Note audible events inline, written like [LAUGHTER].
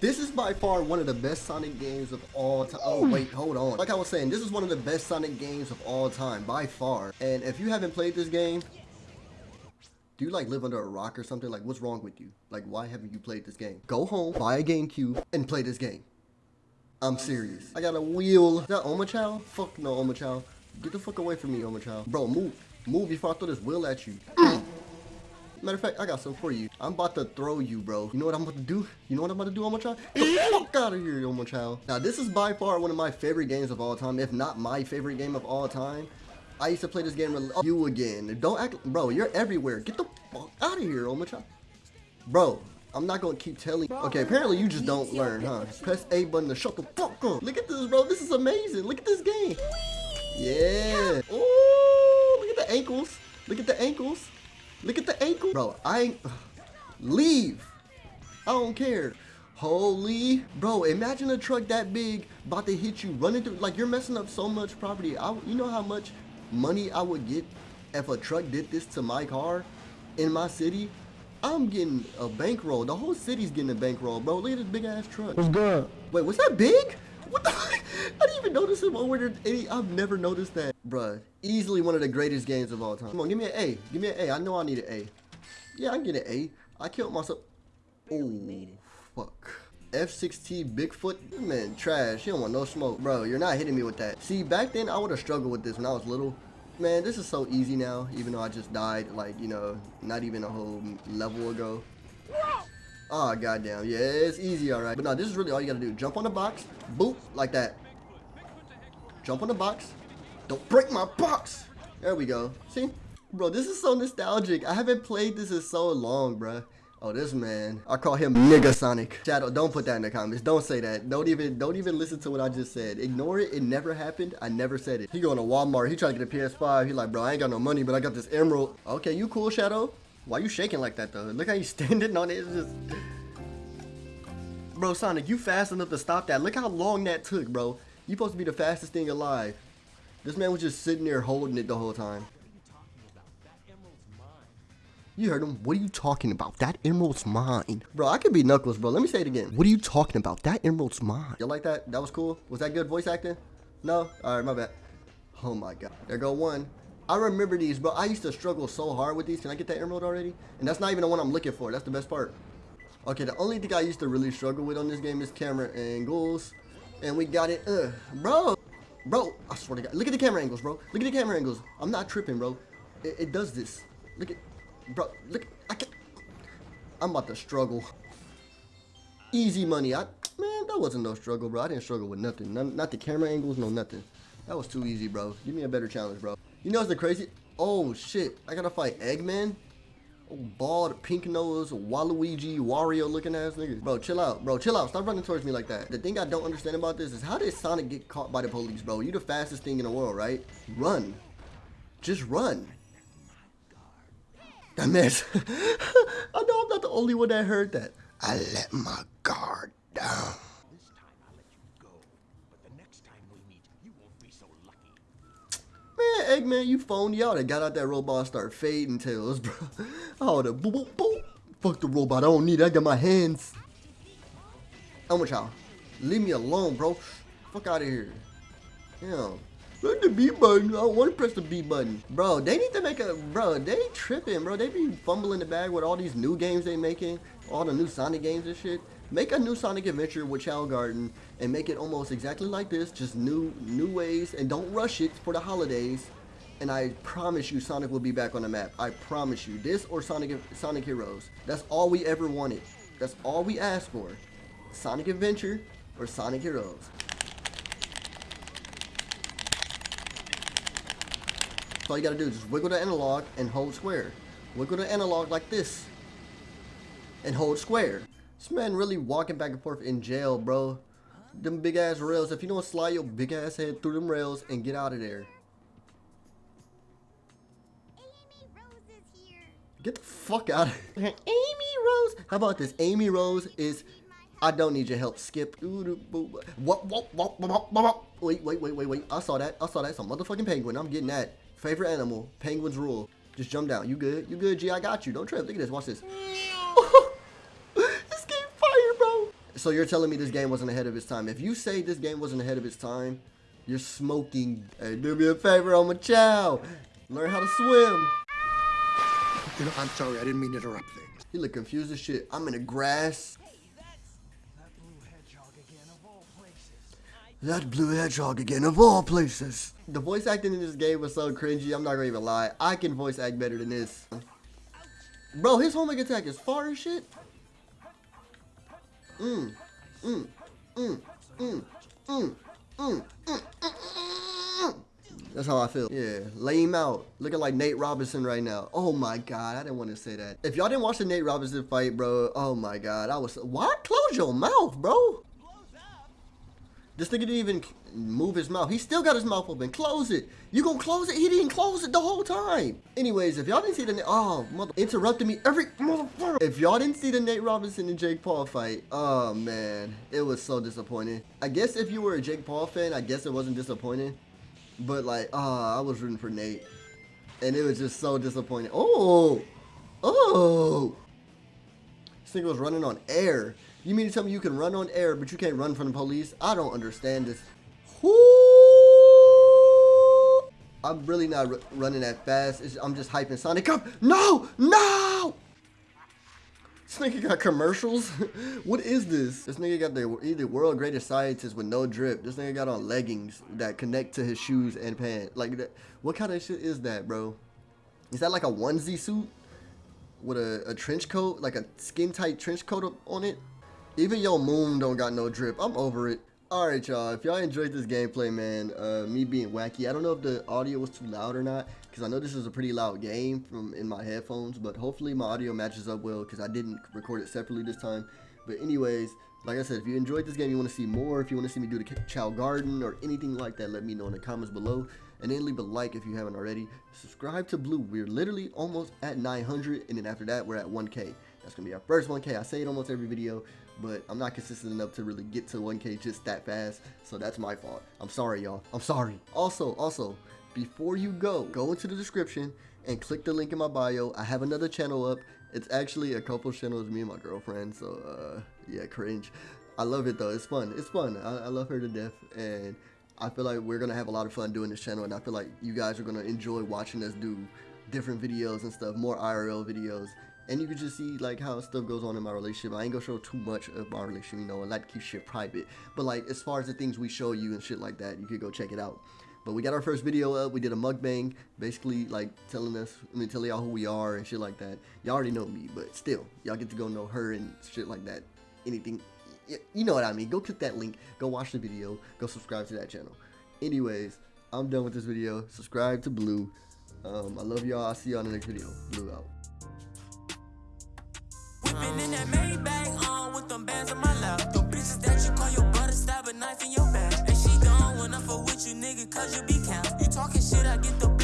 This is by far one of the best Sonic games of all time. Oh, mm. wait, hold on. Like I was saying, this is one of the best Sonic games of all time, by far. And if you haven't played this game, do you like live under a rock or something? Like, what's wrong with you? Like, why haven't you played this game? Go home, buy a GameCube, and play this game. I'm serious. I got a wheel. Is that Omochao? Fuck no, Omochao. Get the fuck away from me, Omochao. Bro, move. Move before I throw this wheel at you. Mm. Matter of fact, I got some for you. I'm about to throw you, bro. You know what I'm about to do? You know what I'm about to do, Omochao? Get the eh? fuck out of here, Omochao. Now, this is by far one of my favorite games of all time, if not my favorite game of all time. I used to play this game with you again. Don't act, bro, you're everywhere. Get the fuck out of here, Omochao. Bro, I'm not gonna keep telling Okay, apparently you just don't learn, huh? Press A button to shut the fuck up. Look at this, bro. This is amazing. Look at this game. Yeah. Oh, look at the ankles. Look at the ankles. Look at the ankle. Bro, I ain't... Leave. I don't care. Holy, bro, imagine a truck that big about to hit you, running through, like you're messing up so much property. I, you know how much money I would get if a truck did this to my car in my city? I'm getting a bankroll. The whole city's getting a bankroll, bro. Look at this big ass truck. What's good? Wait, was that big? What the [LAUGHS] I didn't even notice him over there. I've never noticed that. Bruh, easily one of the greatest games of all time. Come on, give me an A. Give me an A. I know I need an A. Yeah, I can get an A. I killed myself. Oh, fuck. F6T Bigfoot? Man, trash. He don't want no smoke. Bro, you're not hitting me with that. See, back then, I would have struggled with this when I was little. Man, this is so easy now, even though I just died, like, you know, not even a whole level ago. Oh, goddamn. Yeah, it's easy, all right. But no, this is really all you got to do. Jump on the box. Boop. Like that. Jump on the box. Don't break my box. There we go. See? Bro, this is so nostalgic. I haven't played this in so long, bro. Oh, this man. I call him Nigga Sonic. Shadow, don't put that in the comments. Don't say that. Don't even don't even listen to what I just said. Ignore it. It never happened. I never said it. He going to Walmart. He trying to get a PS5. He like, bro, I ain't got no money, but I got this emerald. Okay, you cool, Shadow? Why you shaking like that, though? Look how you [LAUGHS] standing on it. It's just... Bro, Sonic, you fast enough to stop that. Look how long that took, bro. You supposed to be the fastest thing alive. This man was just sitting there holding it the whole time. You heard him. What are you talking about? That emerald's mine. Bro, I could be Knuckles, bro. Let me say it again. What are you talking about? That emerald's mine. You like that? That was cool? Was that good voice acting? No? Alright, my bad. Oh my god. There go one. I remember these, bro. I used to struggle so hard with these. Can I get that emerald already? And that's not even the one I'm looking for. That's the best part. Okay, the only thing I used to really struggle with on this game is camera angles. And we got it. Uh, bro. Bro, I swear to God. Look at the camera angles, bro. Look at the camera angles. I'm not tripping, bro. It, it does this. Look at... Bro, look, I can't. I'm about to struggle. Easy money. I man, that wasn't no struggle, bro. I didn't struggle with nothing. None, not the camera angles, no nothing. That was too easy, bro. Give me a better challenge, bro. You know what's the crazy? Oh shit! I gotta fight Eggman. Bald, pink nose, Waluigi, Wario looking ass nigga. Bro, chill out. Bro, chill out. Stop running towards me like that. The thing I don't understand about this is how did Sonic get caught by the police, bro? You the fastest thing in the world, right? Run. Just run. That mess. [LAUGHS] I know I'm not the only one that heard that. I let my guard down. This time I'll let you go, but the next time we meet, you won't be so lucky. Man, Eggman, you phoned out and got out that robot start fading tails, [LAUGHS] bro. Oh, the boop, boop, boop. Fuck the robot. I don't need it. I got my hands. How much y'all? Leave me alone, bro. Fuck out of here. Damn. Press the B button. I don't want to press the B button. Bro, they need to make a... Bro, they tripping, bro. They be fumbling the bag with all these new games they making. All the new Sonic games and shit. Make a new Sonic Adventure with Chao Garden and make it almost exactly like this. Just new new ways. And don't rush it for the holidays. And I promise you Sonic will be back on the map. I promise you. This or Sonic, Sonic Heroes. That's all we ever wanted. That's all we asked for. Sonic Adventure or Sonic Heroes. all you gotta do is just wiggle the analog and hold square. Wiggle the analog like this. And hold square. This man really walking back and forth in jail, bro. Them big ass rails. If you don't slide your big ass head through them rails and get out of there. Get the fuck out of here. Amy Rose. How about this? Amy Rose is I don't need your help. Skip. Wait, wait, wait, wait, wait. I saw that. I saw that. A motherfucking penguin. I'm getting that. Favorite animal. Penguins rule. Just jump down. You good? You good, G? I got you. Don't trip. Look at this. Watch this. [LAUGHS] this game fire, bro. So you're telling me this game wasn't ahead of its time. If you say this game wasn't ahead of its time, you're smoking. Hey, do me a favor Omochao. Learn how to swim. You know, I'm sorry, I didn't mean to interrupt things. He look confused as shit. I'm in the grass. That blue hedgehog again of all places. That blue hedgehog again, of all places. The voice acting in this game was so cringy, I'm not gonna even lie. I can voice act better than this. Bro, his homing attack is far as shit. Mm, mm, mm, mm, mm, mm, mm, mm. That's how I feel. Yeah, lay him out. Looking like Nate Robinson right now. Oh my god, I didn't want to say that. If y'all didn't watch the Nate Robinson fight, bro, oh my god, I was. What? Close your mouth, bro. This nigga didn't even move his mouth. He still got his mouth open. Close it. You gonna close it? He didn't close it the whole time. Anyways, if y'all didn't see the oh mother interrupted me every motherfucker. If y'all didn't see the Nate Robinson and Jake Paul fight, oh man, it was so disappointing. I guess if you were a Jake Paul fan, I guess it wasn't disappointing. But like, ah, I was rooting for Nate, and it was just so disappointing. Oh, oh, this nigga was running on air. You mean to tell me you can run on air, but you can't run from the police? I don't understand this. Whoo! I'm really not running that fast. It's, I'm just hyping Sonic up. No! No! This nigga got commercials? [LAUGHS] what is this? This nigga got the either world greatest scientist with no drip. This nigga got on leggings that connect to his shoes and pants. Like that. What kind of shit is that, bro? Is that like a onesie suit with a, a trench coat, like a skin tight trench coat on it? Even your moon don't got no drip. I'm over it. Alright, y'all. If y'all enjoyed this gameplay, man, uh, me being wacky, I don't know if the audio was too loud or not, because I know this is a pretty loud game from in my headphones, but hopefully my audio matches up well, because I didn't record it separately this time. But anyways, like I said, if you enjoyed this game, you want to see more, if you want to see me do the Chao Garden or anything like that, let me know in the comments below. And then leave a like if you haven't already. Subscribe to Blue. We're literally almost at 900, and then after that, we're at 1K. That's going to be our first 1K. I say it almost every video, but I'm not consistent enough to really get to 1K just that fast. So that's my fault. I'm sorry, y'all. I'm sorry. Also, also, before you go, go into the description and click the link in my bio. I have another channel up. It's actually a couple channels, me and my girlfriend. So, uh, yeah, cringe. I love it though. It's fun. It's fun. I, I love her to death. And I feel like we're to have a lot of fun doing this channel. And I feel like you guys are to enjoy watching us do different videos and stuff, more IRL videos and you can just see like how stuff goes on in my relationship. I ain't gonna show too much of my relationship, you know, I like keep shit private. But like as far as the things we show you and shit like that, you could go check it out. But we got our first video up. We did a mukbang, basically like telling us, I mean, telling y'all who we are and shit like that. Y'all already know me, but still, y'all get to go know her and shit like that. Anything, you know what I mean. Go click that link. Go watch the video. Go subscribe to that channel. Anyways, I'm done with this video. Subscribe to Blue. Um, I love y'all. I'll see y'all in the next video. Blue out. Whipping in that Maybach on with them bands on my lap. The bitches that you call your brother stab a knife in your back. And she when I fuck with you, nigga, cause you be count. You talking shit, I get the